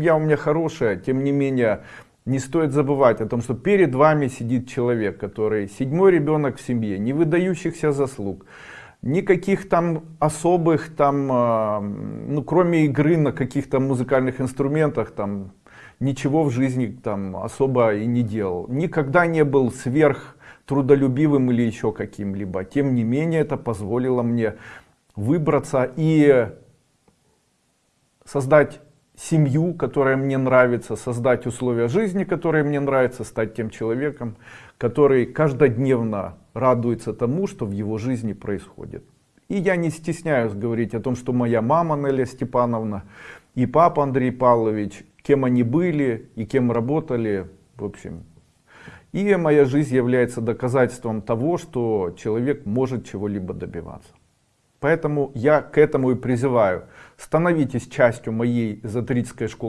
Я у меня хорошая, тем не менее, не стоит забывать о том, что перед вами сидит человек, который седьмой ребенок в семье, не выдающихся заслуг, никаких там особых там, а, ну кроме игры на каких-то музыкальных инструментах там, ничего в жизни там особо и не делал. Никогда не был сверх трудолюбивым или еще каким-либо. Тем не менее, это позволило мне выбраться и создать семью, которая мне нравится, создать условия жизни, которые мне нравятся, стать тем человеком, который каждодневно радуется тому, что в его жизни происходит. И я не стесняюсь говорить о том, что моя мама Неля Степановна и папа Андрей Павлович, кем они были и кем работали, в общем. И моя жизнь является доказательством того, что человек может чего-либо добиваться. Поэтому я к этому и призываю. Становитесь частью моей эзотерической школы.